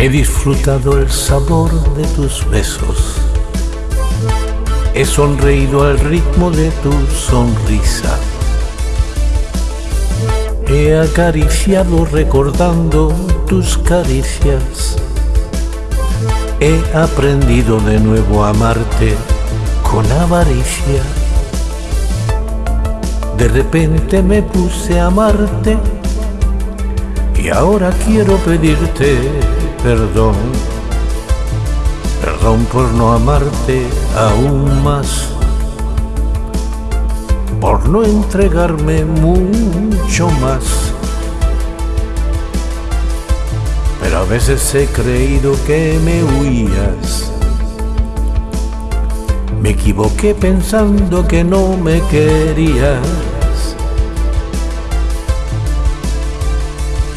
He disfrutado el sabor de tus besos. He sonreído al ritmo de tu sonrisa. He acariciado recordando tus caricias. He aprendido de nuevo a amarte con avaricia. De repente me puse a amarte y ahora quiero pedirte perdón. Perdón por no amarte aún más por no entregarme mucho más. Pero a veces he creído que me huías. Me equivoqué pensando que no me querías.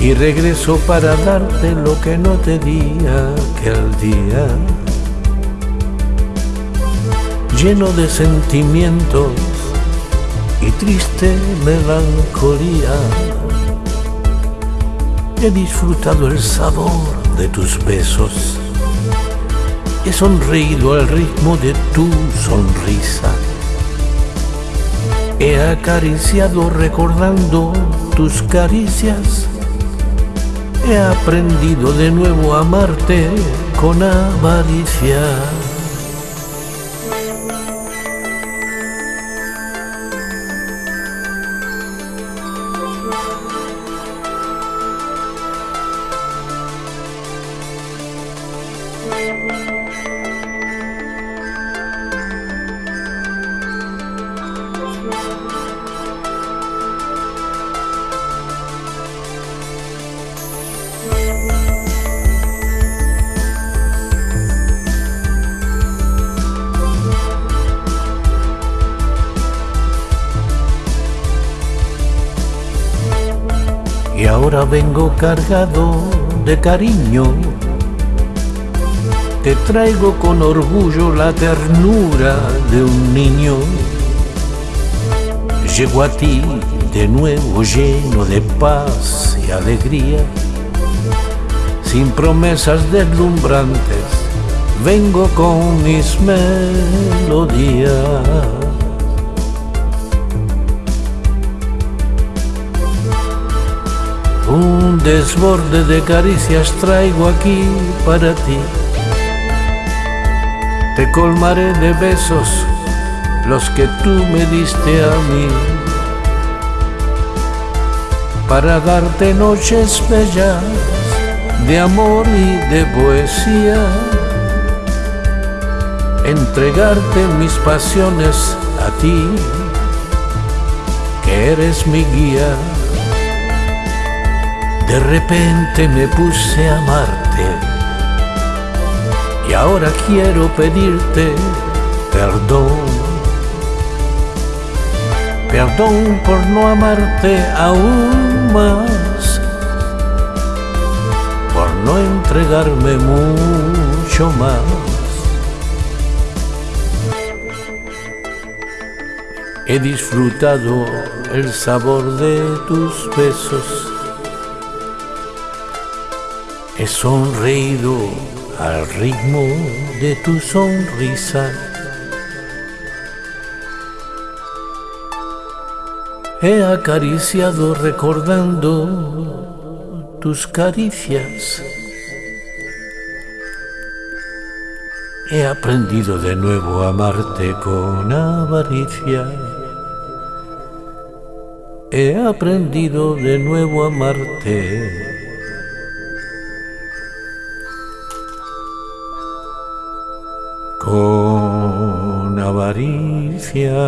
Y regreso para darte lo que no te di aquel día. Lleno de sentimientos y triste melancolía. He disfrutado el sabor de tus besos. He sonreído al ritmo de tu sonrisa. He acariciado recordando tus caricias. He aprendido de nuevo a amarte con avaricia. Ahora vengo cargado de cariño. Te traigo con orgullo la ternura de un niño. Llego a ti de nuevo lleno de paz y alegría, sin promesas deslumbrantes, vengo con mis melodías. Desborde de caricias traigo aquí para ti. Te colmaré de besos los que tú me diste a mí. Para darte noches bellas de amor y de poesía. Entregarte mis pasiones a ti, que eres mi guía. De repente me puse a amarte y ahora quiero pedirte perdón. Perdón por no amarte aún más, por no entregarme mucho más. He disfrutado el sabor de tus besos He sonreído al ritmo de tu sonrisa. He acariciado recordando tus caricias. He aprendido de nuevo a amarte con avaricia. He aprendido de nuevo a amarte avaricia.